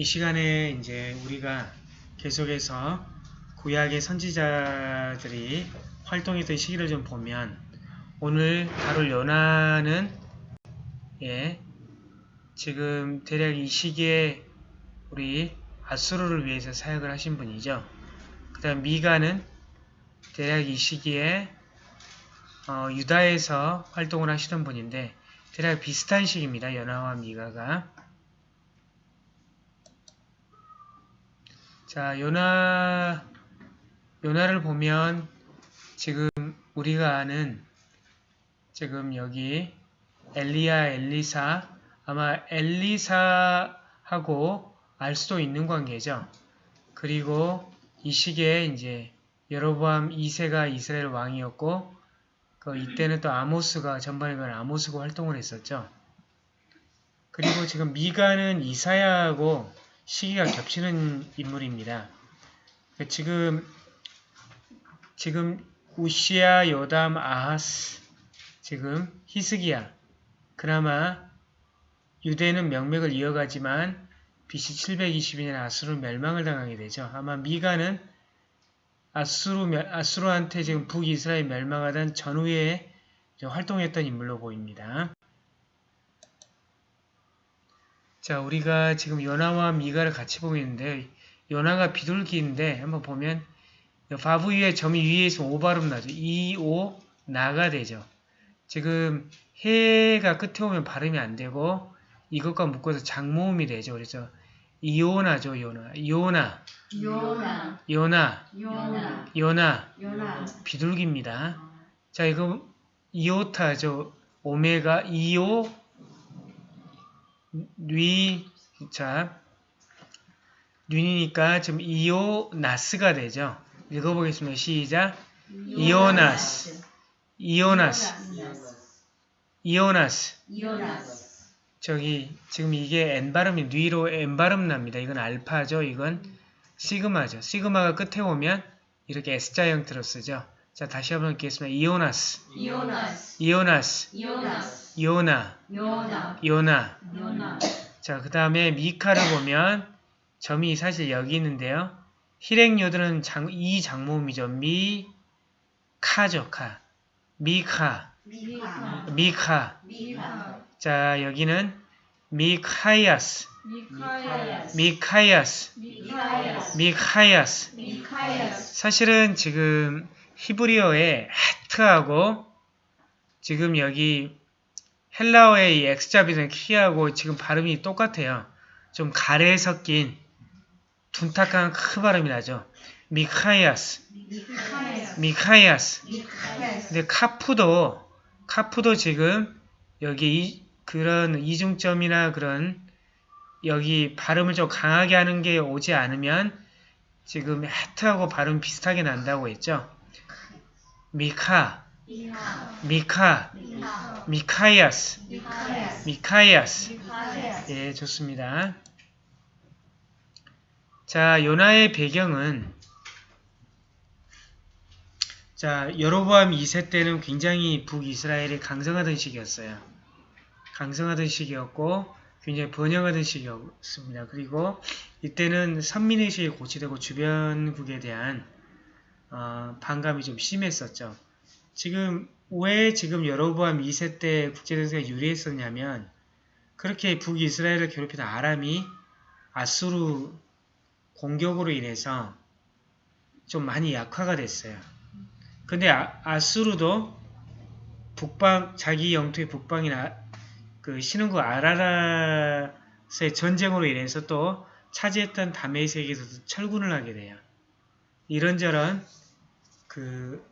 이 시간에 이제 우리가 계속해서 구약의 선지자들이 활동했던 시기를 좀 보면 오늘 다룰 요나는 예 지금 대략 이 시기에 우리 아수르를 위해서 사역을 하신 분이죠. 그 다음 미가는 대략 이 시기에 어, 유다에서 활동을 하시던 분인데 대략 비슷한 시기입니다. 연하와 미가가 자 요나 요나를 보면 지금 우리가 아는 지금 여기 엘리야 엘리사 아마 엘리사하고 알 수도 있는 관계죠. 그리고 이 시기에 이제 여로보암 2세가 이스라엘 왕이었고 그 이때는 또 아모스가 전반에 그 아모스가 활동을 했었죠. 그리고 지금 미가는 이사야하고 시기가 겹치는 인물입니다. 그 지금 지금 우시아, 요담, 아하스, 지금 히스기야. 그나마 유대는 명맥을 이어가지만 BC 720년 아수르 멸망을 당하게 되죠. 아마 미가는 아수르, 아수르한테 지금 북이스라엘 멸망하던 전후에 활동했던 인물로 보입니다. 자, 우리가 지금 요나와 미가를 같이 보고 있는데 요나가 비둘기인데 한번 보면 바브 위에 점이 위에 있으면 오 발음 나죠. 이, 오, 나가 되죠. 지금 해가 끝에 오면 발음이 안 되고 이것과 묶어서 장모음이 되죠. 그래서 이오나죠. 요나. 요나. 요나. 요나. 요나. 요나. 요나. 비둘기입니다. 자, 이거 이오타죠. 오메가 이오 뉘 자, 뉘니까 지금 이오나스가 되죠. 읽어보겠습니다. 시작. 이오나스. 이오나스. 이오나스. 이오나스. 저기 지금 이게 N 발음이 뉘로 N 발음 납니다. 이건 알파죠. 이건 시그마죠. 시그마가 끝에 오면 이렇게 S자 형태로 쓰죠. 자 다시 한번 읽겠습니다. 이오나스. 이오나스. 이오나스. 이오나스. 요나. 요나. 요나. 요나. 자, 그 다음에 미카를 보면 점이 사실 여기 있는데요. hir행요들은 장, 이 장모음이죠. 미, 카죠, 카. 미카, 미카. 미카. 미카. 자, 여기는 미카이아스, 미카야스. 미카이아스, 미카야스. 미카이아스. 미카야스. 사실은 지금 히브리어의 헤트하고 지금 여기 헬라어의 이 X자 비는 키하고 지금 발음이 똑같아요. 좀 가래 섞인 둔탁한 크 발음이 나죠. 미카이아스. 미카이아스. 근데 카푸도 카푸도 지금 여기 이, 그런 이중점이나 그런 여기 발음을 좀 강하게 하는 게 오지 않으면 지금 헤트하고 발음 비슷하게 난다고 했죠. 미카, 미카. 미카야스. 미카야스. 예, 좋습니다. 자, 요나의 배경은 자, 여로보암 2세 때는 굉장히 북이스라엘이 강성하던 시기였어요. 강성하던 시기였고 굉장히 번영하던 시기였습니다. 그리고 이때는 선민의식이 고취되고 주변국에 대한 어, 반감이 좀 심했었죠. 지금 왜 지금 여로보암 2세 때 국제정세가 유리했었냐면 그렇게 북이스라엘을 괴롭히던 아람이 아수르 공격으로 인해서 좀 많이 약화가 됐어요. 근데 아, 수르도 북방 자기 영토의 북방이나 그 신흥국 아라라스의 전쟁으로 인해서 또 차지했던 다메섹에서도 철군을 하게 돼요. 이런저런 그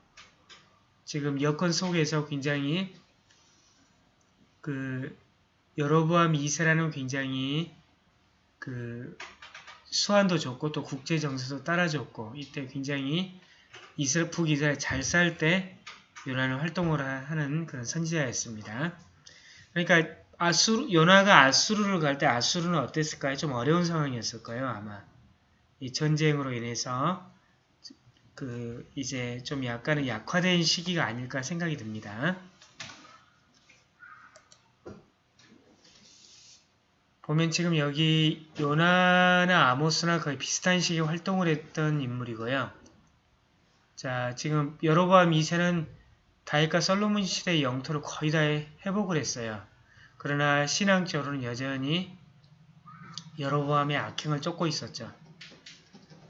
지금 여건 속에서 굉장히 그 여로보암 2세라는 굉장히 그 수완도 좋고 또 국제 정세도 따라줬고 이때 굉장히 이스라 북이스라엘 잘 살 때 요나는 활동을 하는 그런 선지자였습니다. 그러니까 아수르 요나가 아수르를 갈 때 아수르는 어땠을까요? 좀 어려운 상황이었을 거예요, 아마. 이 전쟁으로 인해서 그 이제 좀 약간은 약화된 시기가 아닐까 생각이 듭니다. 보면 지금 여기 요나나 아모스나 거의 비슷한 시기에 활동을 했던 인물이고요. 자, 지금 여로보암 2세는 다윗과 솔로몬 시대의 영토를 거의 다 회복을 했어요. 그러나 신앙적으로는 여전히 여로보암의 악행을 쫓고 있었죠.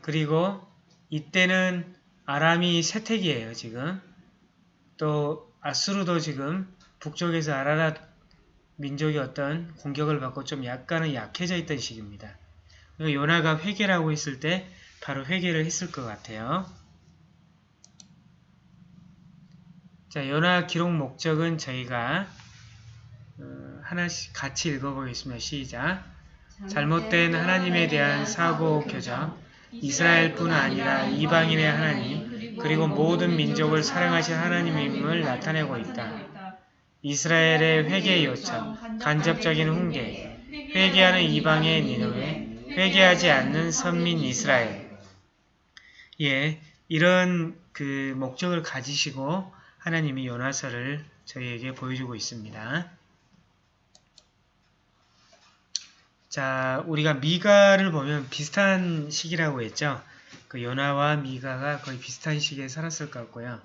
그리고 이때는 아람이 세택이에요, 지금. 또 아수르도 지금 북쪽에서 아라랏 민족이 어떤 공격을 받고 좀 약간은 약해져 있던 시기입니다. 요나가 회개라고 했을 때 바로 회개를 했을 것 같아요. 자, 요나 기록 목적은 저희가 어, 하나씩 같이 읽어보겠습니다. 시작. 잘못된 하나님에 대한 사고 교정, 이스라엘뿐 아니라 이방인의 하나님, 그리고 모든 민족을 사랑하신 하나님임을 나타내고 있다. 이스라엘의 회개 요청, 간접적인 훈계, 회개하는 이방의 니누에, 회개하지 않는 선민 이스라엘. 예, 이런 그 목적을 가지시고 하나님이 요나서를 저희에게 보여주고 있습니다. 자, 우리가 미가를 보면 비슷한 시기라고 했죠. 그 요나와 미가가 거의 비슷한 시기에 살았을 것 같고요.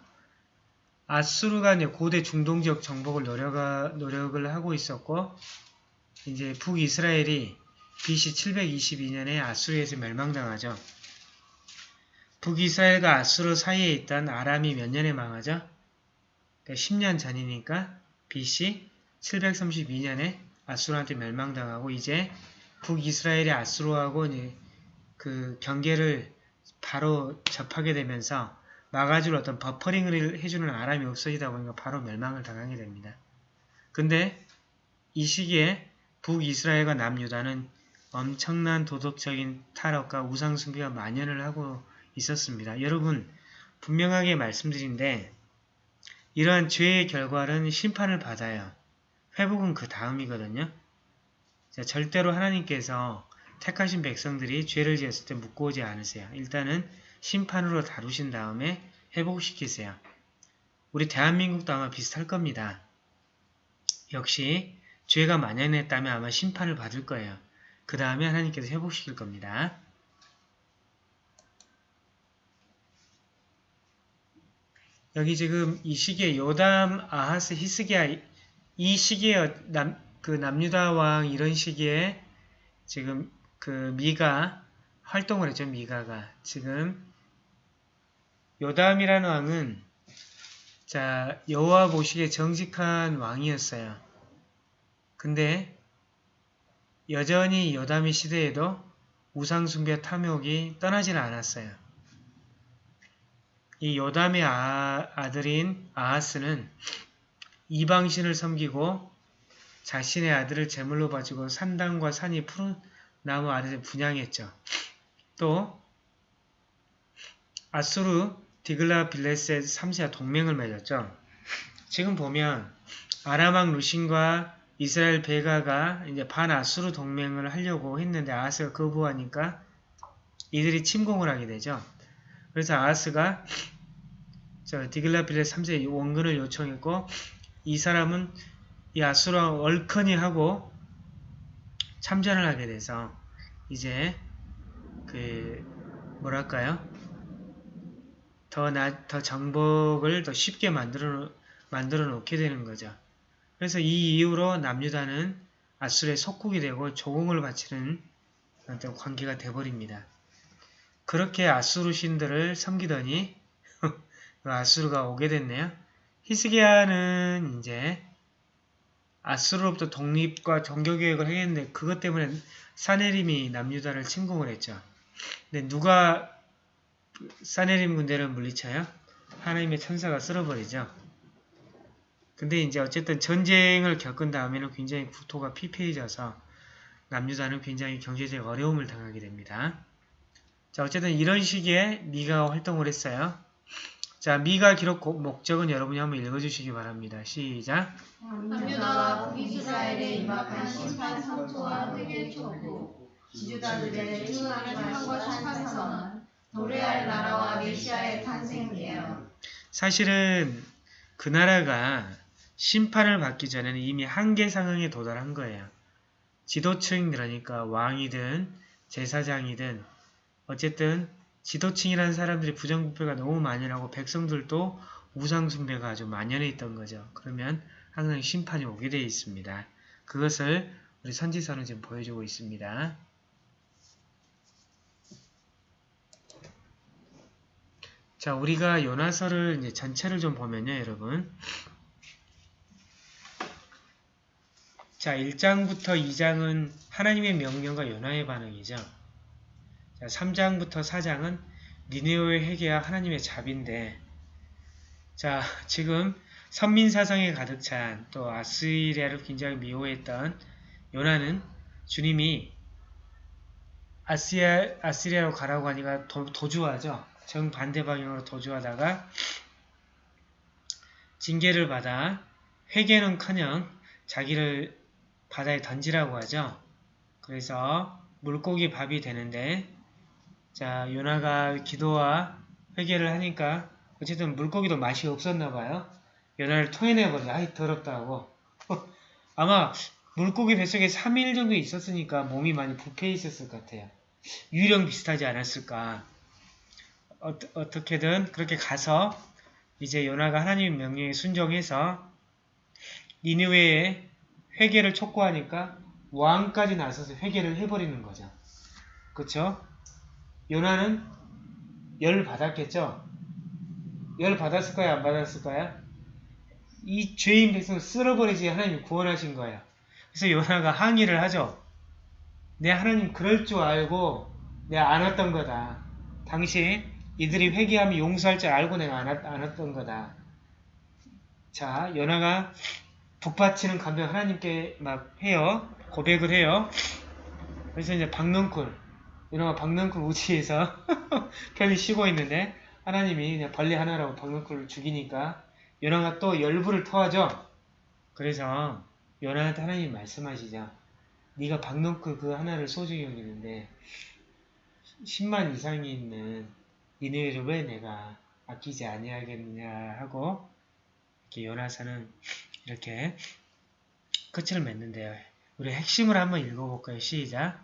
아수르가 고대 중동 지역 정복을 노력하, 노력을 하고 있었고, 이제 북이스라엘이 BC 722년에 아수르에서 멸망당하죠. 북이스라엘과 아수르 사이에 있던 아람이 몇 년에 망하죠? 10년 전이니까 BC 732년에 아수르한테 멸망당하고 이제 북이스라엘이 아수르하고 그 경계를 바로 접하게 되면서 막아줄 어떤 버퍼링을 해주는 아람이 없어지다 보니까 바로 멸망을 당하게 됩니다. 근데 이 시기에 북이스라엘과 남유다는 엄청난 도덕적인 탈옥과 우상숭배가 만연을 하고 있었습니다. 여러분 분명하게 말씀드린데 이러한 죄의 결과는 심판을 받아요. 회복은 그 다음이거든요. 자, 절대로 하나님께서 택하신 백성들이 죄를 지었을 때 묻고 오지 않으세요. 일단은 심판으로 다루신 다음에 회복시키세요. 우리 대한민국도 아마 비슷할 겁니다. 역시 죄가 만연했다면 아마 심판을 받을 거예요. 그 다음에 하나님께서 회복시킬 겁니다. 여기 지금 이 시기에 요담, 아하스, 히스기야 이 시기에 남, 그 남유다 왕 이런 시기에 지금 그 미가 활동을 했죠. 미가가 지금 요담이라는 왕은 자 여호와 보시기에 정직한 왕이었어요. 근데 여전히 요담의 시대에도 우상숭배 탐욕이 떠나지는 않았어요. 이 요담의 아, 들인 아하스는 이방신을 섬기고 자신의 아들을 제물로 바치고 산당과 산이 푸른 나무 아래를 분양했죠. 또 아수르 디글라 빌레셋 3세와 동맹을 맺었죠. 지금 보면 아람왕 루신과 이스라엘 베가가 이제 반아수르 동맹을 하려고 했는데 아하스가 거부하니까 이들이 침공을 하게 되죠. 그래서 아하스가 저 디글라 빌레 3세 원근을 요청했고 이 사람은 이 아수르와 얼커니 하고 참전을 하게 돼서 이제 그 뭐랄까요? 더, 나, 더 정복을 더 쉽게 만들어, 만들어 놓게 되는 거죠. 그래서 이 이후로 남유다는 아수르의 속국이 되고 조공을 바치는 어떤 관계가 되버립니다. 그렇게 아수르 신들을 섬기더니 아수르가 오게 됐네요. 히스기야는 이제 아수르로부터 독립과 종교개혁을 하겠는데 그것 때문에 사네림이 남유다를 침공을 했죠. 근데 누가 사네림 군대를 물리쳐요? 하나님의 천사가 쓸어버리죠. 근데 이제 어쨌든 전쟁을 겪은 다음에는 굉장히 국토가 피폐해져서 남유다는 굉장히 경제적 어려움을 당하게 됩니다. 자 어쨌든 이런 시기에 미가 활동을 했어요. 자 미가 기록 목적은 여러분이 한번 읽어주시기 바랍니다. 시작. 남유다와 북이스라엘에 임박한 심판 선포와 회개 촉구 지주다들의 충만한 것산 선언 노래할 나라와 메시아의 탄생이에요. 사실은 그 나라가 심판을 받기 전에는 이미 한계 상황에 도달한 거예요. 지도층 그러니까 왕이든 제사장이든 어쨌든 지도층이라는 사람들이 부정부패가 너무 만연하고 백성들도 우상숭배가 아주 만연해 있던 거죠. 그러면 항상 심판이 오게 되어 있습니다. 그것을 우리 선지서는 지금 보여주고 있습니다. 자, 우리가 요나서를 이제 전체를 좀 보면요, 여러분. 자, 1장부터 2장은 하나님의 명령과 요나의 반응이죠. 자, 3장부터 4장은 니네오의 회개와 하나님의 자비인데 자, 지금 선민사상에 가득 찬 또 아스리아를 굉장히 미워했던 요나는 주님이 아시아, 아시리아로 가라고 하니까 도, 도주하죠. 정반대 방향으로 도주하다가 징계를 받아 회개는커녕 자기를 바다에 던지라고 하죠. 그래서 물고기 밥이 되는데 자 요나가 기도와 회개를 하니까 어쨌든 물고기도 맛이 없었나 봐요. 요나를 토해내버려. 아이 더럽다고. 아마 물고기 뱃속에 3일 정도 있었으니까 몸이 많이 부패 있었을 것 같아요. 유령 비슷하지 않았을까. 어, 어떻게든 그렇게 가서 이제 요나가 하나님의 명령에 순종해서 니느웨에 회개를 촉구하니까 왕까지 나서서 회개를 해버리는 거죠. 그쵸? 요나는 열 받았겠죠? 열 받았을까요? 안 받았을까요? 이 죄인 백성을 쓸어버리지 하나님이 구원하신 거예요. 그래서 요나가 항의를 하죠. 내 하나님 그럴 줄 알고 내가 안 왔던 거다. 당시 이들이 회개하면 용서할 줄 알고 내가 안, 왔, 안 왔던 거다. 자, 요나가 북받치는 감정 하나님께 막 해요. 고백을 해요. 그래서 이제 박능쿨, 요나가 박능쿨 우치에서 편히 쉬고 있는데 하나님이 그냥 벌레 하나라고 박능쿨을 죽이니까 요나가 또 열불을 토하죠. 그래서 요나한테 하나님이 말씀하시죠. 네가 박능쿨 그 하나를 소중히 여기는데 10만 이상이 있는 니네를 왜 내가 아끼지 아니하겠느냐 하고 이렇게 요나사는 이렇게 끝을 맺는데요. 우리 핵심을 한번 읽어볼까요? 시작.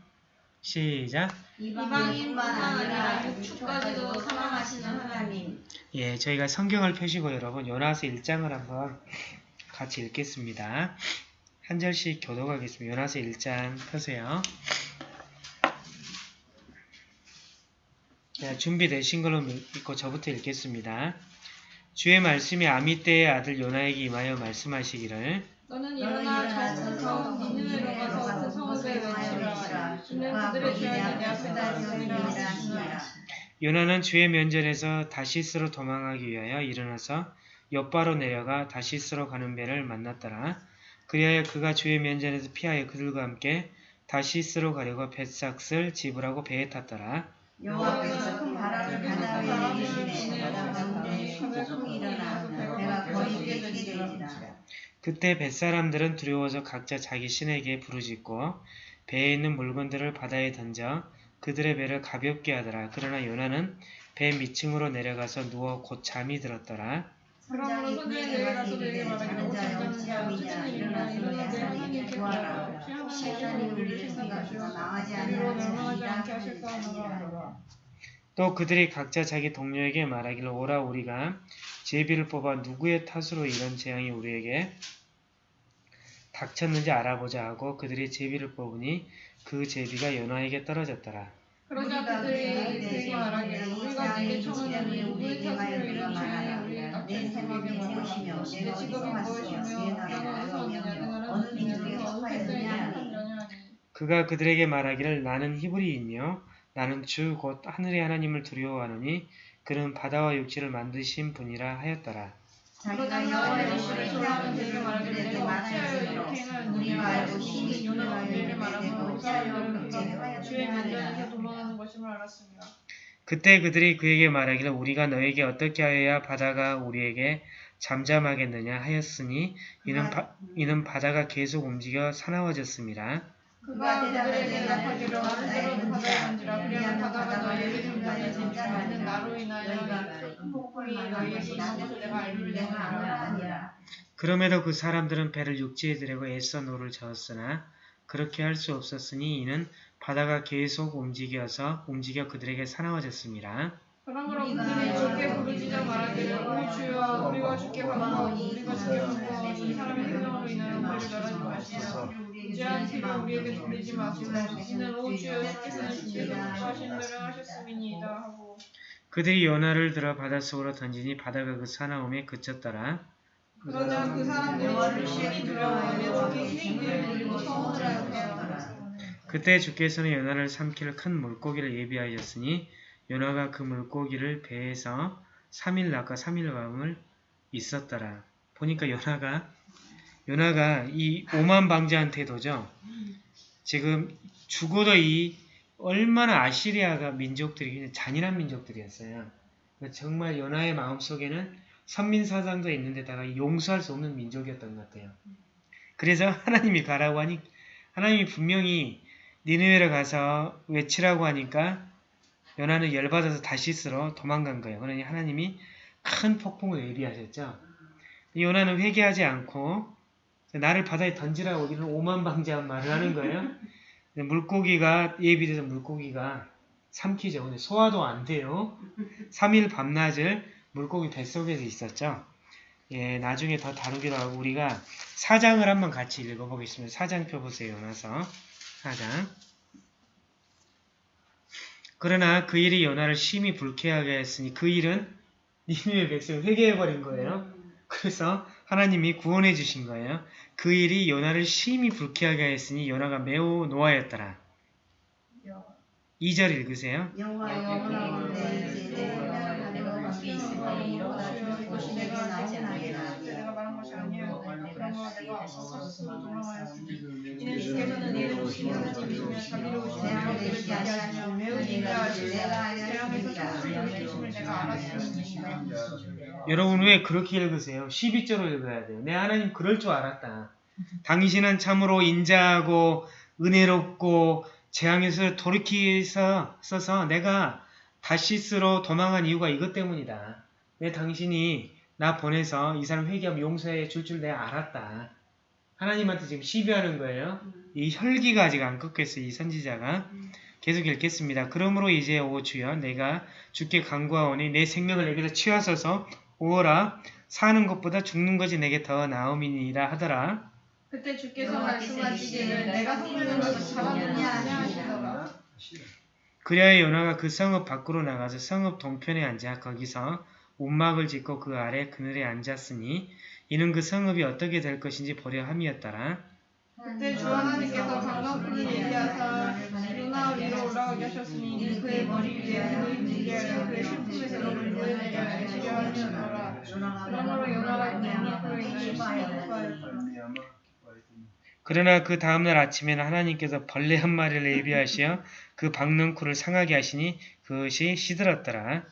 시작. 이방인뿐만 아니라 육축까지도 사랑하시는 하나님. 예, 저희가 성경을 펴시고 여러분 요나서 1장을 한번 같이 읽겠습니다. 한 절씩 교독하겠습니다. 요나서 1장 펴세요. 네, 준비되신 걸로 믿고 저부터 읽겠습니다. 주의 말씀이 아미떼의 아들 요나에게 임하여 말씀하시기를 너는 일어나 저승성 니느웨로 가서 그 성읍에 외치라. 주는 그들의 죄악을 내 앞에다 지으리라. 요나는 주의 면전에서 다시스로 도망하기 위하여 일어나서 옆바로 내려가 다시스로 가는 배를 만났더라. 그리하여 그가 주의 면전에서 피하여 그들과 함께 다시스로 가려고 뱃삭을 집으라고 배에 탔더라. 여호와께서 큰 바람을 바다 위에 일으키시니 바다 가운데 폭풍이 일어나 배가 거의 깨지게 되리라. 그때 뱃사람들은 두려워서 각자 자기 신에게 부르짖고 배에 있는 물건들을 바다에 던져 그들의 배를 가볍게 하더라. 그러나 요나는 배 밑층으로 내려가서 누워 곧 잠이 들었더라. 손에 내려가서 내게 말하기를 일어나 하나님께 구하라. 시간이 우리를 생각하시고 하실 또 그들이 각자 자기 동료에게 말하기를 오라 우리가 제비를 뽑아 누구의 탓으로 이런 재앙이 우리에게 닥쳤는지 알아보자 하고 그들이 제비를 뽑으니 그 제비가 연화에게 떨어졌더라. 그러자 그들이 그에게 말하기를 우리가 네게 청하노니 우리의 탓으로 이런 내 닥쳤음에게 생각이 말하라. 무엇이며 내 직업이 무엇이며 어느 민족에 속하였느냐 그가 그들에게 말하기를 나는 히브리이며 나는 주 곧 하늘의 하나님을 두려워하노니 그는 바다와 육지를 만드신 분이라 하였더라. 자기가 여호와의 이름을 좋아하는 그들을 말하기를 말하였으므로 우리가 알고 우리에게 우리를 말하고 어찌하여 주의 하느냐 도망하는 것임을 알았습니다. 그때 그들이 그에게 말하기를 우리가 너에게 어떻게 하여야 바다가 우리에게 잠잠하겠느냐 하였으니 이는, 바, 이는 바다가 계속 움직여 사나워졌습니다. 그가 그들에게 그리하면 너희에게 나로 인하여 큰 너희에게 내가 그럼에도 그 사람들은 배를 육지에 대려고 애써 노를 저었으나 그렇게 할 수 없었으니 이는 바다가 계속 움직여서 움직여 그들에게 사나워졌습니다. 그러므로 그들이 주께 부르짖어 말하기를 오 주여 우리가 주께 간구하오니 우리가 주께 간구하오니 이 사람의 생명으로 인하여 우리를 멸하지 마시며 무죄한 피를 우리에게 돌리지 마시고 이는 오 주여 주께서는 주께서 하신 대로 하셨음이니이다 하고 그들이 요나를 들어 바닷속으로 던지니 바다가 그 사나움에 그쳤더라. 그러자 그 사람들이 주님이 두려워하며 주께 힘을 돌리고 청을 하였더라 그때 주께서는 요나를 삼킬 큰 물고기를 예비하셨으니 요나가 그 물고기를 배에서 3일 낮과 3일 밤을 있었더라. 보니까 요나가 요나가 이 오만 방자한테도죠. 지금 죽어도 이 얼마나 아시리아가 민족들이 그냥 잔인한 민족들이었어요. 정말 요나의 마음속에는 선민사상도 있는데다가 용서할 수 없는 민족이었던 것 같아요. 그래서 하나님이 가라고 하니 하나님이 분명히 니느웨로 가서 외치라고 하니까 요나는 열받아서 다시스로 도망간 거예요. 그러니 하나님이 큰 폭풍을 예비하셨죠. 요나는 회개하지 않고 나를 바다에 던지라고 이런 오만방자한 말을 하는 거예요. 물고기가 예비돼서 물고기가 삼키죠. 근데 소화도 안 돼요. 3일 밤낮을 물고기 뱃속에서 있었죠. 예, 나중에 더 다루기로 하고 우리가 사장을 한번 같이 읽어보겠습니다. 사장표 보세요. 요나서 사장. 그러나 그 일이 요나를 심히 불쾌하게 했으니 그 일은 니누의 백성을 회개해버린 거예요. 그래서 하나님이 구원해 주신 거예요. 그 일이 요나를 심히 불쾌하게 했으니 요나가 매우 노하였더라. 2절 읽으세요. 여러분 왜 그렇게 읽으세요? 12절로 읽어야 돼요. 내 하나님 그럴 줄 알았다. 당신은 참으로 인자하고 은혜롭고 재앙에서 돌이키서 써서 내가 다시스로 도망한 이유가 이것 때문이다. 내 당신이 나 보내서 이 사람 회개하면 용서해 줄 줄 내가 알았다. 하나님한테 지금 시비하는 거예요. 이 혈기가 아직 안 꺾였어요. 이 선지자가. 계속 읽겠습니다. 그러므로 이제 오 주여 내가 주께 간구하오니 내 생명을 내게서 치하소서 오어라 사는 것보다 죽는 것이 내게 더 나음이니라 하더라. 그때 주께서 말씀하시기를 내가 섬기는 것이 잘하느냐 하시더라 그리하여 요나가 그 성읍 밖으로 나가서 성읍 동편에 앉아 거기서 움막을 짓고 그 아래 그늘에 앉았으니 이는 그 성읍이 어떻게 될 것인지 보려 함이었더라. 그때 주 하나님께서 강강풀을 얘기하사 요나 위로 올라오게 하셨으니 그의 머리 위에 불을 붙게 하여 그의 신품에서 너를 보여내게 하시려 하셨더라 그러므로 요나가 강강풀로 인하여 그러나 그 다음날 아침에는 하나님께서 벌레 한 마리를 예비하시어 그 박넝쿨을 상하게 하시니 그것이 시들었더라.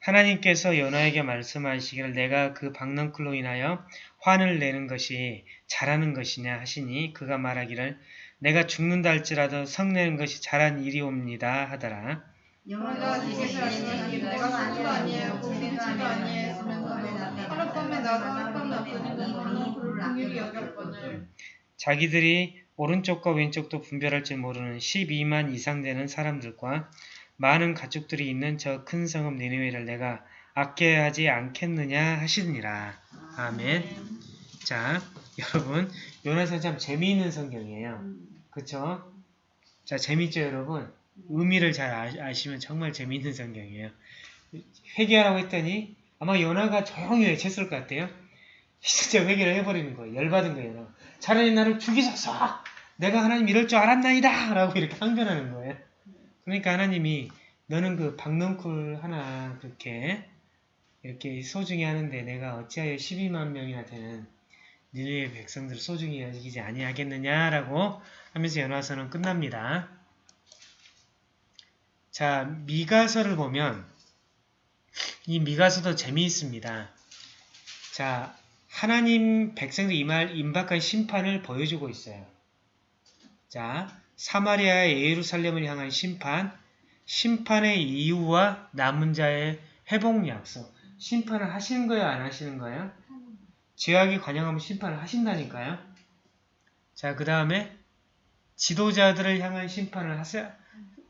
하나님께서 요나에게 말씀하시기를 내가 그 박넝쿨로 인하여 화를 내는 것이 잘하는 것이냐 하시니 그가 말하기를 내가 죽는다 할지라도 성내는 것이 잘한 일이옵니다 하더라. 주께서 말씀하시기를 내가 손도 아니에요 고민치도 아니했으면서도 하룻밤에 나도 하룻밤 너는 그를 긍휼히 여겼거늘 자기들이 오른쪽과 왼쪽도 분별할 줄 모르는 12만 이상 되는 사람들과 많은 가축들이 있는 저 큰 성읍 니느웨를 내가 아껴야 하지 않겠느냐 하시니라. 아멘. 자, 여러분, 요나서 참 재미있는 성경이에요. 그쵸? 자, 재밌죠, 여러분? 의미를 잘 아, 아시면 정말 재미있는 성경이에요. 회개하라고 했더니 아마 요나가 조용히 외쳤을 것 같아요. 진짜 회개를 해버리는 거예요. 열받은 거예요. 요나가. 차라리 나를 죽이소서! 내가 하나님 이럴 줄 알았나이다! 라고 이렇게 항변하는 거예요. 그러니까 하나님이 너는 그 박넝쿨 하나 그렇게 이렇게 소중히 하는데 내가 어찌하여 12만 명이나 되는 니네의 백성들을 소중히 여기지 아니하겠느냐라고 하면서 연화서는 끝납니다. 자, 미가서를 보면 이 미가서도 재미있습니다. 자, 하나님 백성들 임할 임박한 심판을 보여주고 있어요. 자, 사마리아의 예루살렘을 향한 심판, 심판의 이유와 남은 자의 회복 약속. 심판을 하시는 거예요? 안 하시는 거예요? 죄악이 관영하면 심판을 하신다니까요. 자, 그 다음에 지도자들을 향한 심판을 하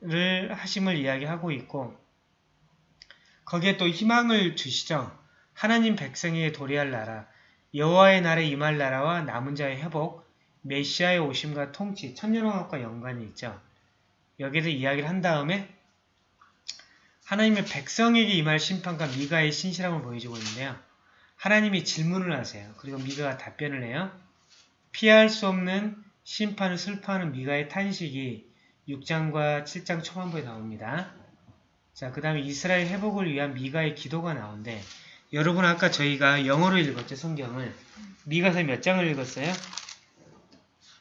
를 하심을 이야기하고 있고 거기에 또 희망을 주시죠. 하나님 백성에게 도래할 나라, 여호와의 날에 임할 나라와 남은 자의 회복, 메시아의 오심과 통치, 천년왕국과 연관이 있죠. 여기에서 이야기를 한 다음에 하나님의 백성에게 임할 심판과 미가의 신실함을 보여주고 있는데요. 하나님이 질문을 하세요. 그리고 미가가 답변을 해요. 피할 수 없는 심판을 슬퍼하는 미가의 탄식이 6장과 7장 초반부에 나옵니다. 자, 그 다음에 이스라엘 회복을 위한 미가의 기도가 나오는데 여러분 아까 저희가 영어로 읽었죠, 성경을. 미가서 몇 장을 읽었어요?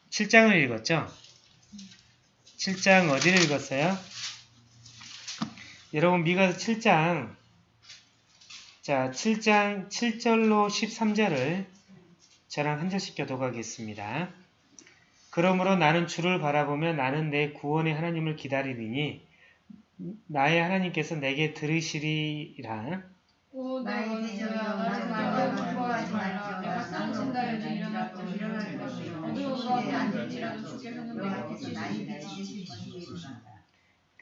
7장을 읽었죠? 7장 어디를 읽었어요? 여러분 미가서 7장 자 7장 7절로 13절을 저랑 한 절씩 교독하겠습니다. 그러므로 나는 주를 바라보며 나는 내 구원의 하나님을 기다리리니 나의 하나님께서 내게 들으시리라. 오, 내 나의 나를 말라. 쌍친. 일어날 것이요.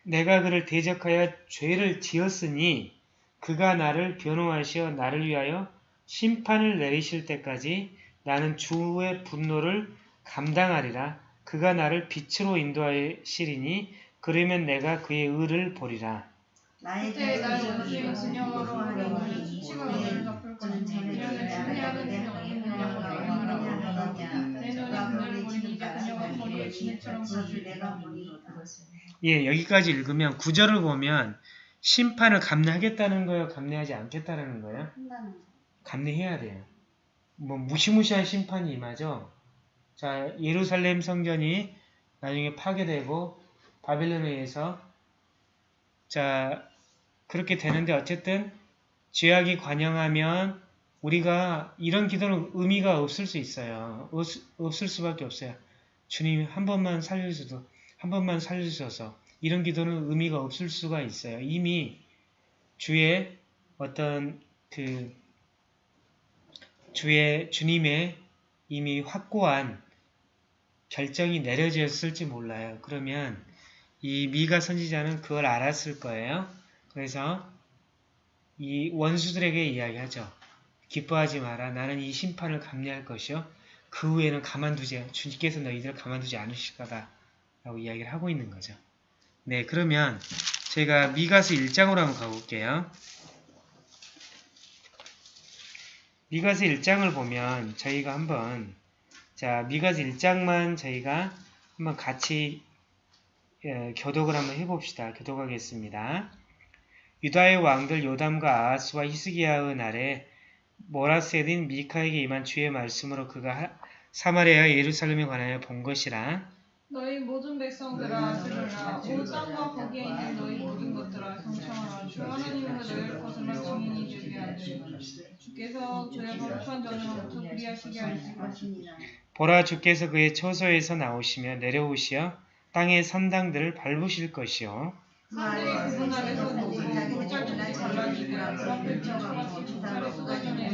내가 그를 대적하여 죄를 지었으니 그가 나를 변호하시어 나를 위하여 심판을 내리실 때까지 나는 주의 분노를 감당하리라. 그가 나를 빛으로 인도하시리니 그러면 내가 그의 의를 보리라. 나의. 예, 여기까지 읽으면 구절을 보면 심판을 감내하겠다는 거예요? 감내하지 않겠다는 거예요? 감내해야 돼요. 뭐 무시무시한 심판이 임하죠. 자, 예루살렘 성전이 나중에 파괴되고 바벨론에 의해서 자 그렇게 되는데 어쨌든 죄악이 관영하면 우리가 이런 기도는 의미가 없을 수 있어요. 없, 없을 수밖에 없어요. 주님 한 번만 살려주셔도 한 번만 살려주셔서 이런 기도는 의미가 없을 수가 있어요. 이미 주의 어떤 그 주의 주님의 이미 확고한 결정이 내려졌을지 몰라요. 그러면 이 미가 선지자는 그걸 알았을 거예요. 그래서 이 원수들에게 이야기하죠. 기뻐하지 마라. 나는 이 심판을 감내할 것이요. 그 후에는 가만두지, 주님께서 너희들을 가만두지 않으실 거다. 라고 이야기를 하고 있는 거죠. 네, 그러면 제가 미가서 1장으로 한번 가볼게요. 미가서 1장을 보면 저희가 한번 자 미가서 1장만 저희가 한번 같이 예, 교독을 한번 해봅시다. 교독하겠습니다. 유다의 왕들 요담과 아하스와 히스기야의 날에 모라세딘 미카에게 임한 주의 말씀으로 그가 하- 사마리아 예루살렘에 관하여 본 것이라 너희 모든 백성들아 들으라 온 땅과 거기에 있는 너희 모든 것들아 경청하라 주 하나님은 너희를 거슬러 증인이 되게 주께서 거룩한 전으로부터 그리하시게. 보라 주께서 그의 처소에서 나오시며 내려오시어 땅의 산당들을 밟으실 것이요 그분 그 쏟아지는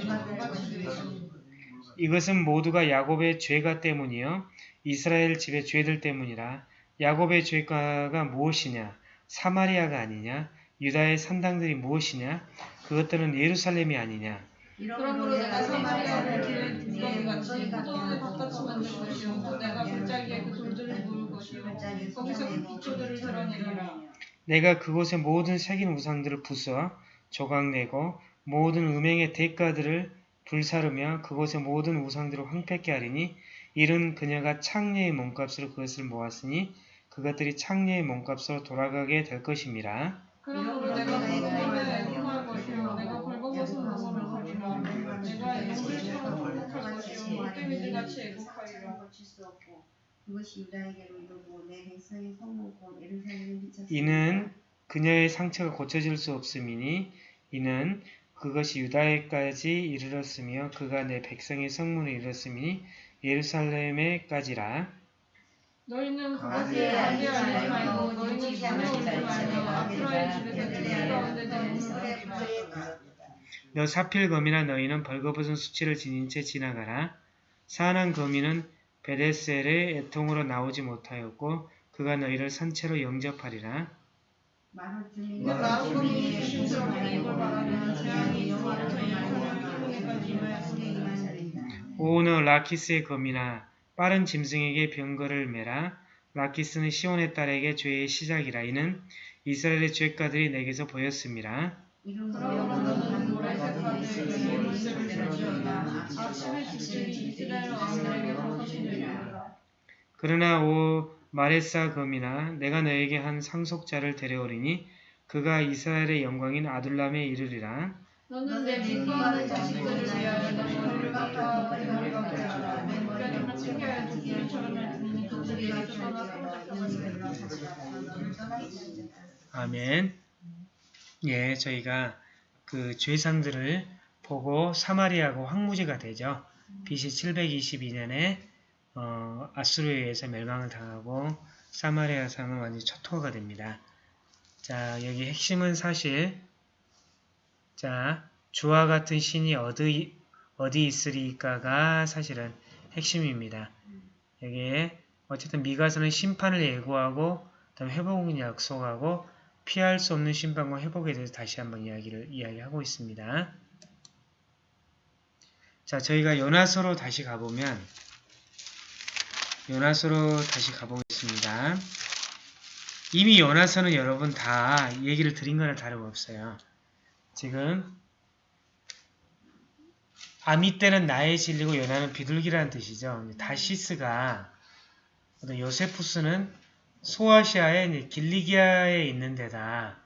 이것은 모두가 야곱의 죄가 때문이요 이스라엘 집의 죄들 때문이라 야곱의 죄가가 무엇이냐 사마리아가 아니냐 유다의 산당들이 무엇이냐 그것들은 예루살렘이 아니냐. 그러므로 내가 사마리아를 길의 두더기같이 포도원의 밭같이 만들 것이요. 또 내가 골짜기에 그 돌들을 모을 것이요. 거기서 그 기초들을 드러내리라. 내가 그곳의 모든 새긴 우상들을 부숴 조각내고 모든 음행의 대가들을 불사르며 그곳의 모든 우상들을 황폐케 하리니 이른 그녀가 창녀의 몸값으로 그것을 모았으니 그것들이 창녀의 몸값으로 돌아가게 될 것임이라. 그러므로 내가 것이요 물개미들같이 애국하리라 고칠 수 없고 그것이 유다에게로 이르고 내 백성의 성문 곧 예루살렘에 미쳤으니 이는 그녀의 상처가 고쳐질 수 없음이니 이는 그것이 유다에까지 이르렀으며 그가 내 백성의 성문에 이르렀음이니 예루살렘에까지라. 너희는 거기에 알지 말고 너희는 눈치 밤에 않지 오지 말고 말고 아프라의 집에서 그들의 죽을 가운데 그들의 내몰라 그들의 너 사필검이나 너희는 벌거벗은 수치를 지닌 채 지나가라. 사난 거미는 베데셀의 애통으로 나오지 못하였고 그가 너희를 산채로 영접하리라. 그 나은 검이 조심스럽게 이걸 말하면 재앙이 여호와로부터 이르며 이후에까지 임하였으니 오너 라키스의 검이나 빠른 짐승에게 병거를 매라. 라키스는 시온의 딸에게 죄의 시작이라. 이는 이스라엘의 죄가들이 내게서 보였음이라. 문제를 아침에 왕들에게 그러나 오 마레사 검이나 내가 너에게 한 상속자를 데려오리니 그가 이스라엘의 영광인 아둘람에 이르리라. 너는 내 기뻐하는 자식들을 위하여 내 머리를 깎아 내 두기처럼 그들이 나를 떠나 상속자가 되리라 아멘. 예, 저희가 그 죄상들을 보고 사마리아고 황무지가 되죠. BC 722년에 어, 아수르에 의해서 멸망을 당하고 사마리아 상은 완전히 초토화가 됩니다. 자, 여기 핵심은 사실 자, 주와 같은 신이 어디, 어디 있으리까가 사실은 핵심입니다. 여기에 어쨌든 미가서는 심판을 예고하고 그다음 회복을 약속하고 피할 수 없는 심판과 회복에 대해서 다시 한번 이야기를 이야기하고 있습니다. 자, 저희가 요나서로 다시 가보면 요나서로 다시 가보겠습니다. 이미 요나서는 여러분 다 얘기를 드린 거나 다름없어요. 지금 아미 때는 나의 진리고 요나는 비둘기라는 뜻이죠. 다시스가 요세푸스는 소아시아의 길리기아에 있는 데다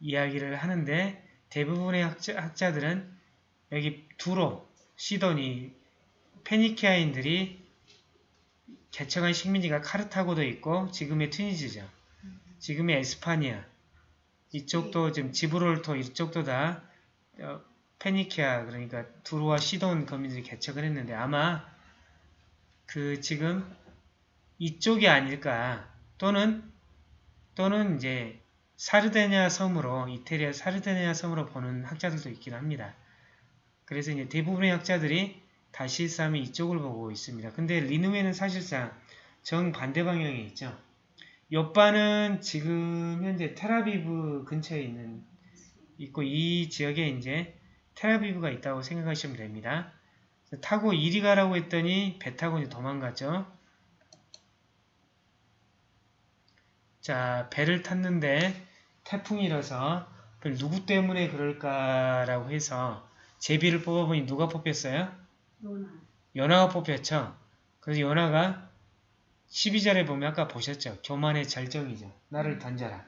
이야기를 하는데 대부분의 학자, 학자들은 여기 두로, 시도니, 페니키아인들이 개척한 식민지가 카르타고도 있고 지금의 튀니지죠. 지금의 에스파니아 이쪽도 지금 지브롤터 이쪽도 다 어, 페니키아 그러니까 두로와 시돈 거민들이 개척을 했는데 아마 그 지금 이쪽이 아닐까 또는 또는 이제 사르데냐 섬으로 이태리아 사르데냐 섬으로 보는 학자들도 있긴 합니다. 그래서 이제 대부분의 학자들이 다시 싸움이 이쪽을 보고 있습니다. 근데 리누에는 사실상 정반대 방향에 있죠. 옆반은 지금 현재 테라비브 근처에 있는 있고 이 지역에 이제 테라비브가 있다고 생각하시면 됩니다. 타고 이리 가라고 했더니 배 타고 이제 도망갔죠. 자, 배를 탔는데 태풍이라서 누구 때문에 그럴까라고 해서 제비를 뽑아보니 누가 뽑혔어요? 연하가 뽑혔죠. 그래서 연하가 12절에 보면 아까 보셨죠? 교만의 절정이죠. 나를 던져라.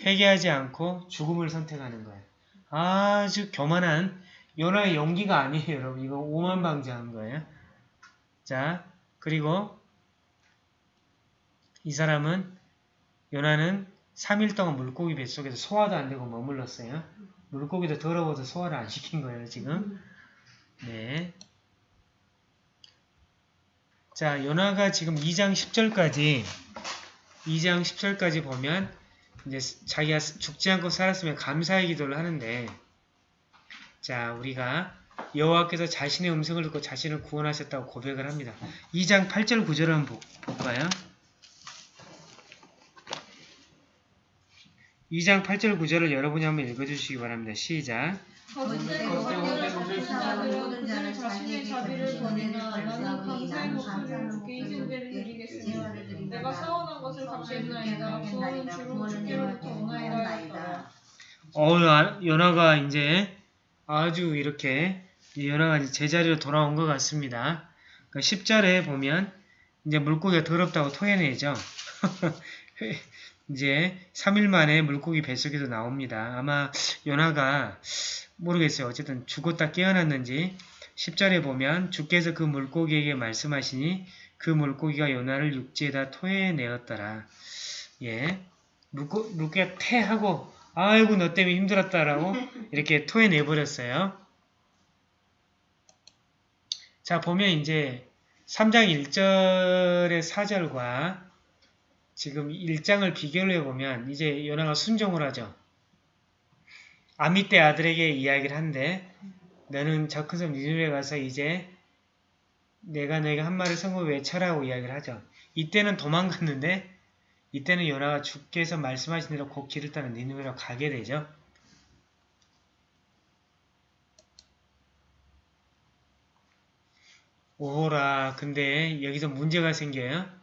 회개하지 않고 죽음을 선택하는 거예요. 아주 교만한 연하의 용기가 아니에요, 여러분. 이거 오만방자한 거예요. 자, 그리고 이 사람은 연하는 3일 동안 물고기 뱃속에서 소화도 안 되고 머물렀어요. 물고기도 더러워서 소화를 안 시킨 거예요, 지금. 네. 자, 연화가 지금 2장 10절까지 2장 10절까지 보면 이제 자기가 죽지 않고 살았으면 감사의 기도를 하는데 자, 우리가 여호와께서 자신의 음성을 듣고 자신을 구원하셨다고 고백을 합니다. 2장 8절 9절 한번 볼까요? 2장 8절 9절을 여러분이 한번 읽어주시기 바랍니다. 시작. 어, 연화가 이제 아주 이렇게 연화가 이제 제자리로 돌아온 것 같습니다. 그러니까 10절에 보면 이제 물고기가 더럽다고 토해내죠. 이제 3일 만에 물고기 뱃속에서 나옵니다. 아마 연화가 모르겠어요. 어쨌든 죽었다 깨어났는지 10절에 보면 주께서 그 물고기에게 말씀하시니 그 물고기가 연화를 육지에다 토해내었더라. 예, 물고, 물고기가 태하고 아이고 너 때문에 힘들었다라고 이렇게 토해내버렸어요. 자 보면 이제 3장 1절의 4절과 지금 1장을 비교를 해보면 이제 요나가 순종을 하죠. 아미떼 아들에게 이야기를 하는데 너는 저 큰 섬 니누에 가서 이제 내가 너에게 한 말을 성고 외쳐라고 이야기를 하죠. 이때는 도망갔는데 이때는 요나가 주께서 말씀하신 대로 곧 길을 따라 니누에로 가게 되죠. 오호라 근데 여기서 문제가 생겨요.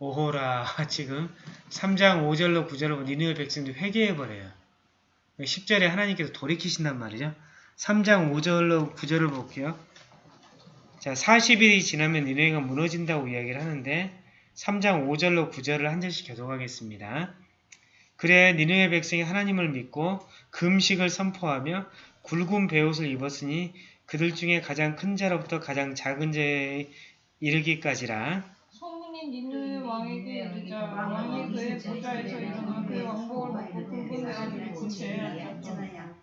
오호라 지금 3장 5절로 9절로 니누의 백성들이 회개해버려요. 10절에 하나님께서 돌이키신단 말이죠. 3장 5절로 9절을 볼게요. 자, 40일이 지나면 니누에가 무너진다고 이야기를 하는데 3장 5절로 9절을 한 절씩 교독하겠습니다. 그래 니누의 백성이 하나님을 믿고 금식을 선포하며 굵은 베옷을 입었으니 그들 중에 가장 큰 자로부터 가장 작은 자에 이르기까지라 소문이 니누의 왕에게 이르자 왕이 그의 보좌에서 일어나 그의 왕복을 벗고 굵은 베옷을 입고 제에 앉았다.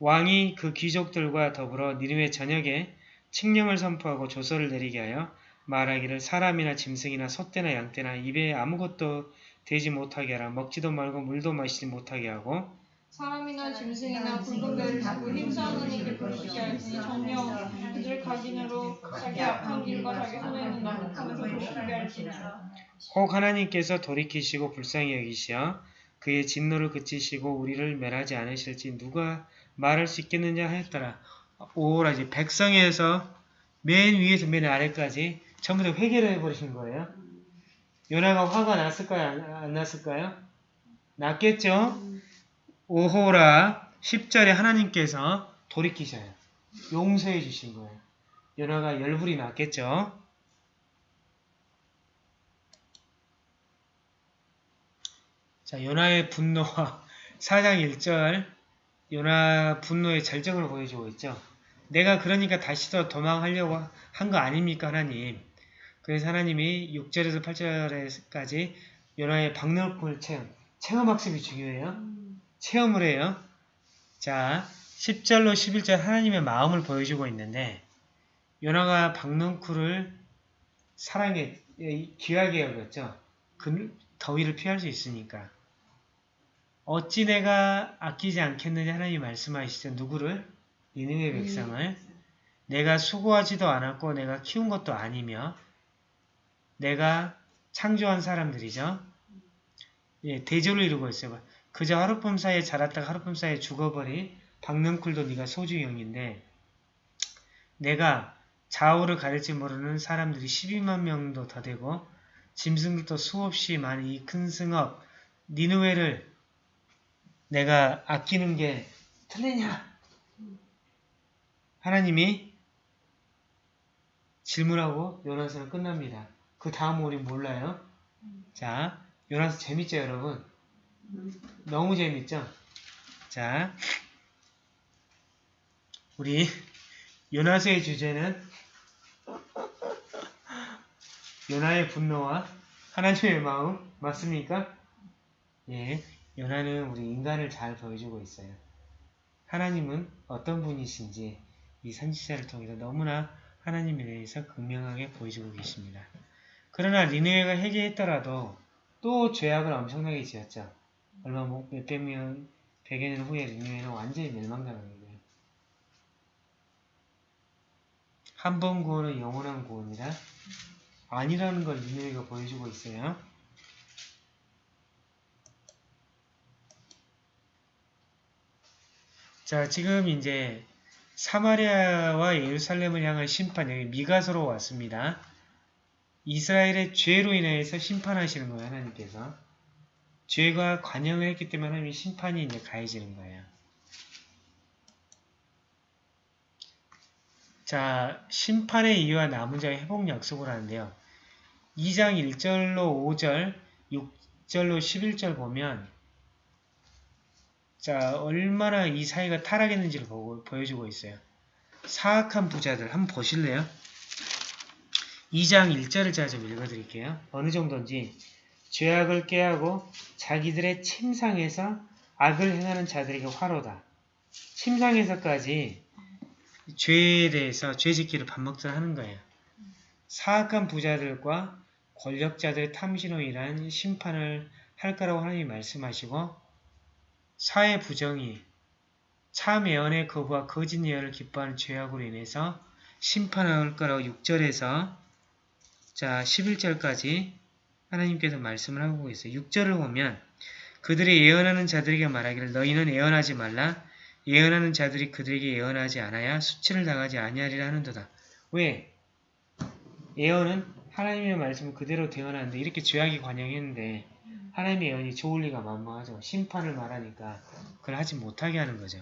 왕이 그 귀족들과 더불어 니누의 저녁에 칙령을 선포하고 조서를 내리게 하여 말하기를 사람이나 짐승이나 소떼나 양떼나 입에 아무것도 되지 못하게 하라 먹지도 말고 물도 마시지 못하게 하고 사람이나 짐승이나 배를 타고 힘싸는 이를 부르시게 하시니 정령 그들 각인으로 자기 악한 길과 자기 손에 있는 품에서 돌이키게 할지니라. 혹 하나님께서 돌이키시고 불쌍히 여기시어 그의 진노를 그치시고 우리를 멸하지 않으실지 누가 말할 수 있겠느냐 하였더라. 오라 이제 백성에서 맨 위에서 맨 아래까지 전부 다 회개를 해버리신 거예요. 요나가 화가 났을까요? 안, 안 났을까요? 났겠죠? 오호라 10절에 하나님께서 돌이키셔요. 용서해 주신 거예요. 요나가 열불이 났겠죠? 자, 요나의 분노와 4장 1절 요나 분노의 절정을 보여주고 있죠. 내가 그러니까 다시 더 도망하려고 한 거 아닙니까 하나님. 그래서 하나님이 6절에서 8절까지 요나의 박능을 체험, 체험학습이 중요해요. 체험을 해요. 자, 10절로 11절 하나님의 마음을 보여주고 있는데 요나가 박능쿨을 사랑에 귀하게 여겼죠. 그 더위를 피할 수 있으니까. 어찌 내가 아끼지 않겠느냐 하나님이 말씀하시죠. 누구를? 니느웨 백성을. 내가 수고하지도 않았고 내가 키운 것도 아니며 내가 창조한 사람들이죠. 예, 대조를 이루고 있어요. 그저 하룻밤 사이에 자랐다가 하룻밤 사이에 죽어버린 박능쿨도 네가 소주형인데 내가 좌우를 가릴지 모르는 사람들이 12만 명도 더 되고 짐승들도 수없이 많은 이큰 승업 니누웨를 내가 아끼는 게 틀리냐? 하나님이 질문하고 요나서는 끝납니다. 그 다음 우리 몰라요? 자, 요나서 재밌죠 여러분? 너무 재밌죠? 자, 우리 요나서의 주제는 요나의 분노와 하나님의 마음 맞습니까? 예, 요나는 우리 인간을 잘 보여주고 있어요. 하나님은 어떤 분이신지 이 선지자를 통해서 너무나 하나님에 대해서 극명하게 보여주고 계십니다. 그러나 니느웨가 회개했더라도 또 죄악을 엄청나게 지었죠. 얼마 뭐 몇백 년, 백여 년 후에 니느웨는 완전히 멸망당한 거예요. 한 번 구원은 영원한 구원이라 아니라는 걸 니느웨가 보여주고 있어요. 자, 지금 이제 사마리아와 예루살렘을 향한 심판, 여기 미가서로 왔습니다. 이스라엘의 죄로 인해서 심판하시는 거예요, 하나님께서. 죄가 관영을 했기 때문에 하나님이 심판이 이제 가해지는 거예요. 자, 심판의 이유와 남은 자의 회복 약속을 하는데요. 2장 1절로 5절, 6절로 11절 보면 자, 얼마나 이 사이가 타락했는지를 보고, 보여주고 있어요. 사악한 부자들 한번 보실래요? 2장 1절을 제가 좀 읽어드릴게요. 어느 정도인지 죄악을 깨하고 자기들의 침상에서 악을 행하는 자들에게 화로다. 침상에서까지 죄에 대해서 죄짓기를 반복적으로 하는 거예요. 사악한 부자들과 권력자들의 탐심으로 인한 심판을 할 거라고 하나님이 말씀하시고 사회 부정이 참 예언의 거부와 거짓 예언을 기뻐하는 죄악으로 인해서 심판할 거라고 6절에서 자 11절까지 하나님께서 말씀을 하고 있어요. 6절을 보면 그들이 예언하는 자들에게 말하기를 너희는 예언하지 말라 예언하는 자들이 그들에게 예언하지 않아야 수치를 당하지 아니하리라 하는도다. 왜? 예언은 하나님의 말씀을 그대로 대언하는데 이렇게 죄악이 관영했는데 하나님의 예언이 좋을 리가 만무하죠. 심판을 말하니까 그걸 하지 못하게 하는 거죠.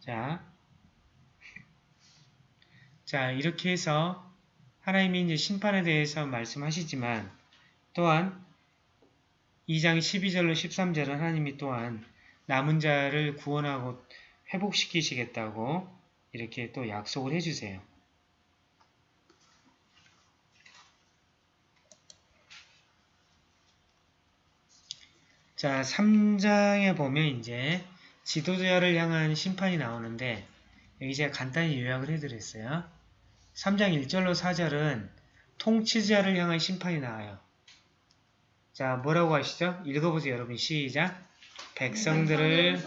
자, 자 이렇게 해서 하나님이 이제 심판에 대해서 말씀하시지만 또한 2장 12절로 13절은 하나님이 또한 남은 자를 구원하고 회복시키시겠다고 이렇게 또 약속을 해주세요. 자, 3장에 보면 이제 지도자를 향한 심판이 나오는데 여기 제가 간단히 요약을 해드렸어요. 3장 1절로 4절은 통치자를 향한 심판이 나와요. 자, 뭐라고 하시죠? 읽어보세요, 여러분. 시작. 백성들을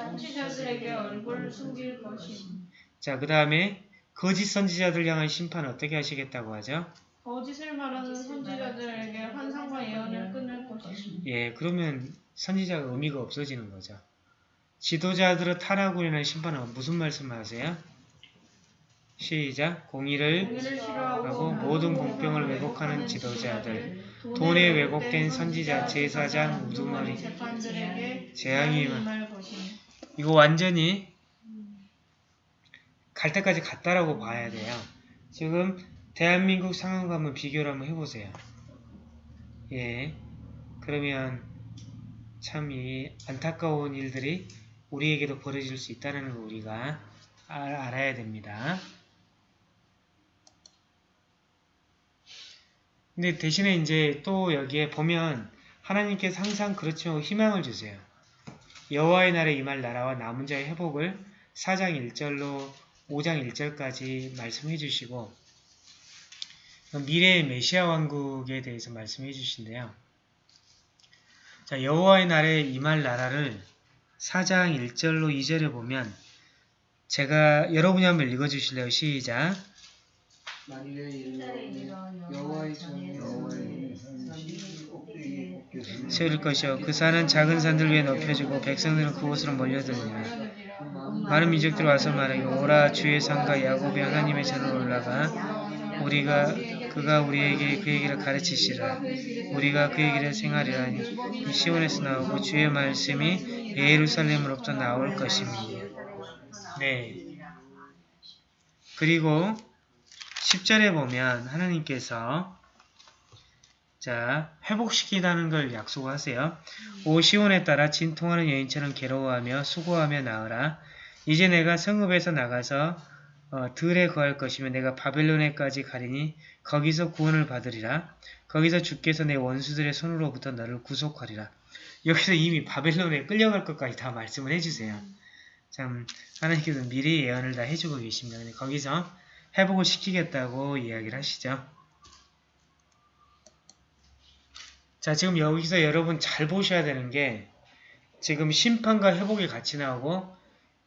통치자들에게 얼굴을 숨길 것임. 자, 그 다음에 거짓 선지자들 향한 심판 어떻게 하시겠다고 하죠? 거짓을 말하는 선지자들에게 환상과 예언을 끊을 것임. 예, 그러면 선지자가 의미가 없어지는 거죠. 지도자들의 타락으로 인한 심판은 무슨 말씀을 하세요? 시작. 공의를 하고 모든 공평을 왜곡하는 지도자들, 돈에 왜곡된 선지자, 제사장, 우두머리, 재앙이 것임. 이거 완전히 갈 때까지 갔다라고 봐야 돼요. 지금 대한민국 상황과 한번 비교를 한번 해보세요. 예, 그러면 참 이 안타까운 일들이 우리에게도 벌어질 수 있다는 거 우리가 알, 알아야 됩니다. 근데 대신에 이제 또 여기에 보면 하나님께서 항상 그렇죠 희망을 주세요. 여호와의 날에 임할 나라와 남은 자의 회복을 4장 1절로 5장 1절까지 말씀해 주시고 미래의 메시아 왕국에 대해서 말씀해 주신대요. 자, 여호와의 날에 임할 나라를 4장 1절로 2절에 보면 제가 여러분이 한번 읽어 주실래요? 시작. 만일에 이르러 여호와의 세울 것이요 그 산은 작은 산들 위에 높여지고 백성들은 그곳으로 몰려들리라. 많은 민족들이 와서 말하기를 오라 주의 산과 야곱의 하나님의 전으로 올라가 우리가 그가 우리에게 그 얘기를 가르치시라 우리가 그 얘기를 생하리라니 이 시온에서 나오고 주의 말씀이 예루살렘으로부터 나올 것입니다. 네. 그리고 10절에 보면 하나님께서 자 회복시키다는 걸 약속하세요. 오 시온에 따라 진통하는 여인처럼 괴로워하며 수고하며 나으라. 이제 내가 성읍에서 나가서 어, 들에 거할 것이며 내가 바벨론에까지 가리니 거기서 구원을 받으리라. 거기서 주께서 내 원수들의 손으로부터 너를 구속하리라. 여기서 이미 바벨론에 끌려갈 것까지 다 말씀을 해주세요. 참 하나님께서 미리 예언을 다 해주고 계십니다. 거기서 회복을 시키겠다고 이야기를 하시죠. 자 지금 여기서 여러분 잘 보셔야 되는 게 지금 심판과 회복이 같이 나오고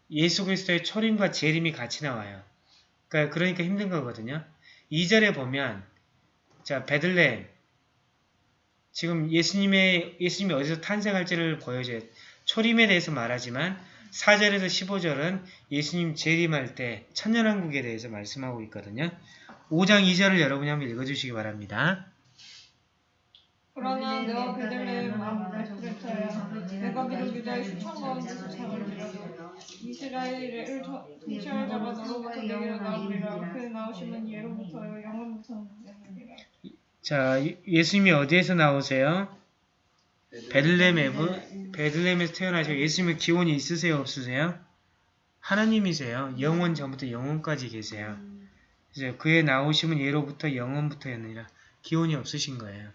예수 그리스도의 초림과 재림이 같이 나와요. 그러니까, 그러니까 힘든 거거든요. 2절에 보면 자 베들레헴 지금 예수님의 예수님이 어디서 탄생할지를 보여줘요. 초림에 대해서 말하지만 4절에서 15절은 예수님 재림할 때 천년왕국에 대해서 말씀하고 있거든요. 5장 2절을 여러분이 한번 읽어주시기 바랍니다. 그러나 내가 아브라타야 내가 유다의 수천 이스라엘의 통치할 자가 너로부터 내게로 나오리라 그 나오심은 예로부터요 영원부터니라 자, 예수님이 어디에서 나오세요? 베들레헴에 베들레헴에서 태어나시고 예수님의 기원이 있으세요, 없으세요? 하나님이세요. 영원 전부터 영원까지 계세요. 그래서 그의 나오심은 예로부터 영원부터였느니라. 기원이 없으신 거예요.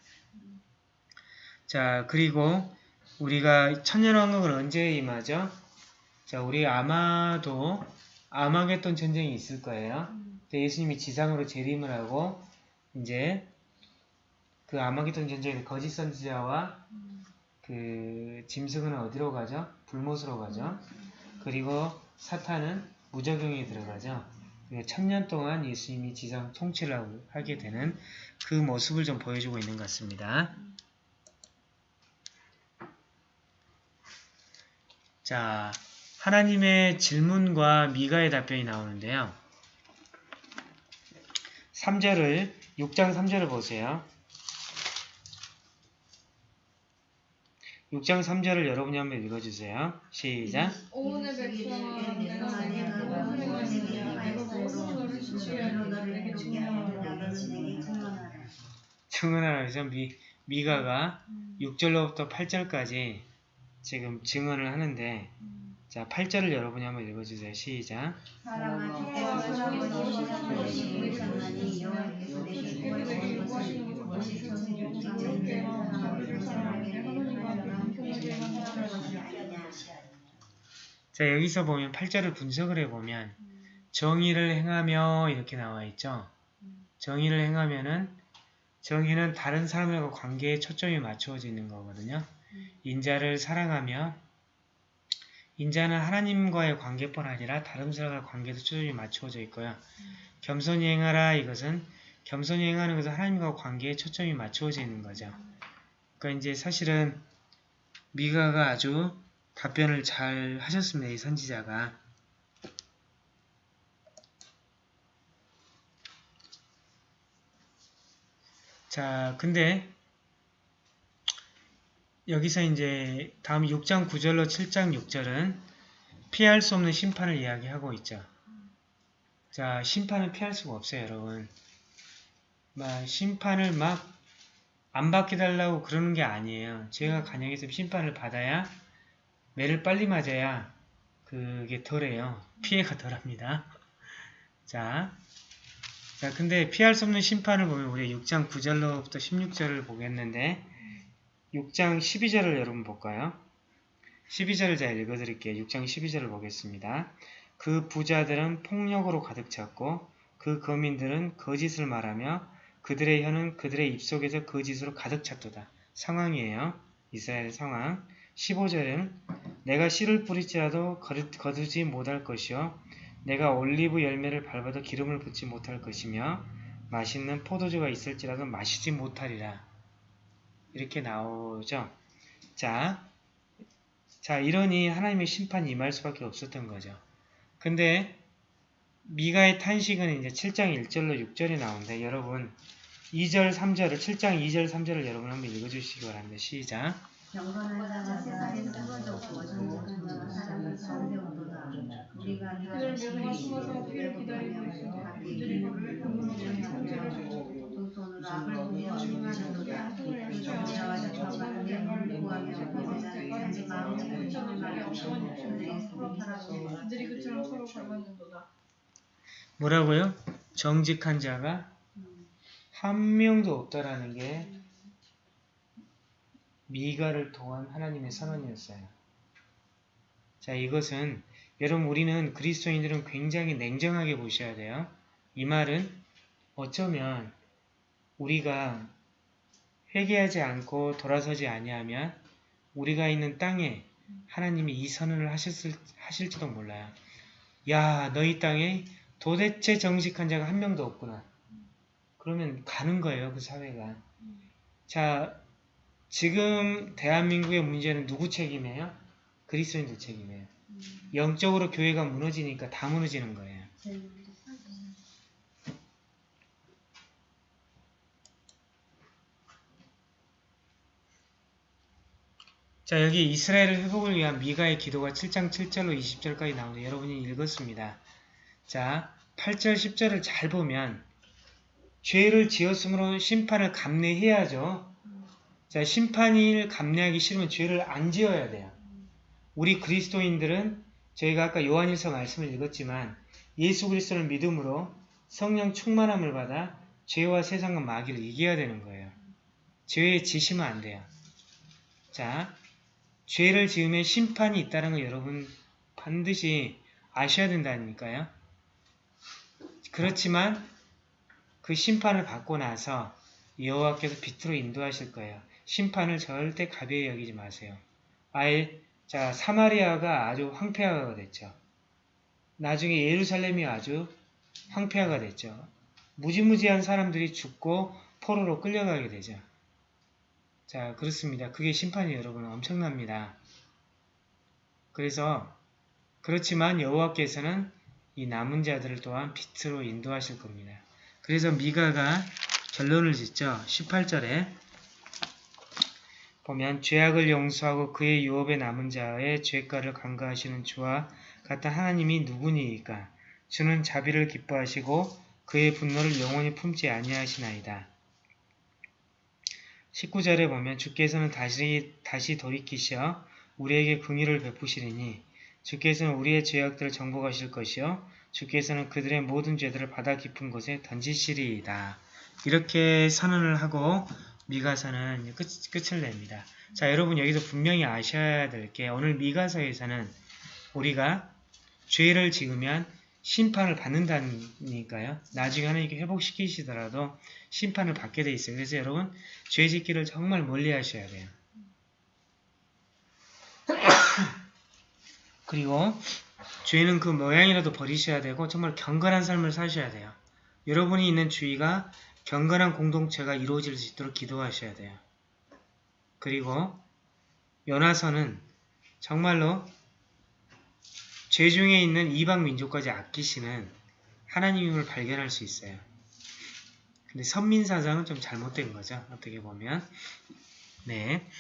자, 그리고 우리가 천년왕국은 언제 임하죠? 자, 우리 아마도 아마겟돈 전쟁이 있을 거예요. 근데 예수님이 지상으로 재림을 하고 이제 그 아마겟돈 전쟁에 거짓 선지자와 그 짐승은 어디로 가죠? 불못으로 가죠. 그리고 사탄은 무적용에 들어가죠. 그리고 천년 동안 예수님이 지상 통치를 하게 되는 그 모습을 좀 보여주고 있는 것 같습니다. 자, 하나님의 질문과 미가의 답변이 나오는데요. 3절을 6장 3절을 보세요. 6장 3절을 여러분이 한번 읽어주세요. 시작. 증언하라 미, 미가가 6절로부터 8절까지 지금 증언을 하는데 자 8절을 여러분이 한번 읽어주세요. 시작. 자 여기서 보면 8절을 분석을 해보면 정의를 행하며 이렇게 나와 있죠. 정의를 행하면은 정의는 다른 사람들과 관계에 초점이 맞추어져 있는 거거든요. 인자를 사랑하며 인자는 하나님과의 관계뿐 아니라 다른 사람과 관계도 초점이 맞추어져 있고요. 겸손히 행하라 이것은 겸손히 행하는 것은 하나님과 관계에 초점이 맞추어져 있는 거죠. 그러니까 이제 사실은 미가가 아주 답변을 잘 하셨습니다. 이 선지자가. 자, 근데 여기서 이제 다음 6장 9절로 7장 6절은 피할 수 없는 심판을 이야기하고 있죠. 자, 심판은 피할 수가 없어요, 여러분. 막 심판을 막 안 받게 달라고 그러는 게 아니에요. 죄가 간역해서 심판을 받아야 매를 빨리 맞아야 그게 덜해요. 피해가 덜합니다. 자, 자, 근데 피할 수 없는 심판을 보면 우리 6장 9절로부터 16절을 보겠는데 6장 12절을 여러분 볼까요? 12절을 제가 읽어드릴게요. 6장 12절을 보겠습니다. 그 부자들은 폭력으로 가득 찼고 그 거민들은 거짓을 말하며 그들의 혀는 그들의 입속에서 거짓으로 가득 찼도다. 상황이에요. 이스라엘 상황. 15절은 내가 씨를 뿌릴지라도 거두- 거두 지 못할 것이요 내가 올리브 열매를 밟아도 기름을 붓지 못할 것이며 맛있는 포도주가 있을지라도 마시지 못하리라. 이렇게 나오죠. 자, 자 이러니 하나님의 심판이 임할 수밖에 없었던 거죠. 근데 미가의 탄식은 이제 7장 1절로 6절에 나오는데 여러분 2절 3절을 7장 2절 3절을 여러분 한번 읽어주시기 바랍니다. 시작. 뭐라고요? 정직한 자가 한 명도 없다라는 게 미가를 통한 하나님의 선언이었어요. 자, 이것은 여러분 우리는 그리스도인들은 굉장히 냉정하게 보셔야 돼요. 이 말은 어쩌면 우리가 회개하지 않고 돌아서지 아니하면 우리가 있는 땅에 하나님이 이 선언을 하셨을, 하실지도 몰라요. 야, 너희 땅에 도대체 정직한 자가 한 명도 없구나. 그러면 가는 거예요, 그 사회가. 자, 지금 대한민국의 문제는 누구 책임이에요? 그리스도인들 책임이에요. 영적으로 교회가 무너지니까 다 무너지는 거예요. 자, 여기 이스라엘을 회복을 위한 미가의 기도가 7장 7절로 20절까지 나오는데 여러분이 읽었습니다. 자, 8절, 10절을 잘 보면 죄를 지었으므로 심판을 감내해야죠. 자, 심판을 감내하기 싫으면 죄를 안 지어야 돼요. 우리 그리스도인들은 저희가 아까 요한일서 말씀을 읽었지만 예수 그리스도를 믿음으로 성령 충만함을 받아 죄와 세상과 마귀를 이겨야 되는 거예요. 죄에 지시면 안 돼요. 자, 죄를 지으면 심판이 있다는 거 여러분 반드시 아셔야 된다니까요. 그렇지만 그 심판을 받고 나서 여호와께서 빛으로 인도하실 거예요. 심판을 절대 가벼이 여기지 마세요. 아예 자 사마리아가 아주 황폐화가 됐죠. 나중에 예루살렘이 아주 황폐화가 됐죠. 무지무지한 사람들이 죽고 포로로 끌려가게 되죠. 자 그렇습니다. 그게 심판이 여러분 엄청납니다. 그래서 그렇지만 여호와께서는 이 남은 자들을 또한 빛으로 인도하실 겁니다. 그래서 미가가 결론을 짓죠. 18절에 보면 죄악을 용서하고 그의 유업에 남은 자의 죄가를 간과하시는 주와 같은 하나님이 누구니이까 주는 자비를 기뻐하시고 그의 분노를 영원히 품지 아니하시나이다. 19절에 보면 주께서는 다시, 다시 돌이키셔 우리에게 긍휼을 베푸시리니 주께서는 우리의 죄악들을 정복하실 것이요 주께서는 그들의 모든 죄들을 바다 깊은 곳에 던지시리이다. 이렇게 선언을 하고 미가서는 끝, 끝을 냅니다. 자 여러분 여기서 분명히 아셔야 될 게 오늘 미가서에서는 우리가 죄를 지으면 심판을 받는다니까요. 나중에 하나님께 회복시키시더라도 심판을 받게 돼 있어요. 그래서 여러분 죄 짓기를 정말 멀리 하셔야 돼요. 그리고 죄는 그 모양이라도 버리셔야 되고 정말 경건한 삶을 사셔야 돼요. 여러분이 있는 주위가 경건한 공동체가 이루어질 수 있도록 기도하셔야 돼요. 그리고 연화서는 정말로 죄 중에 있는 이방 민족까지 아끼시는 하나님임을 발견할 수 있어요. 근데 선민사상은 좀 잘못된 거죠. 어떻게 보면. 네.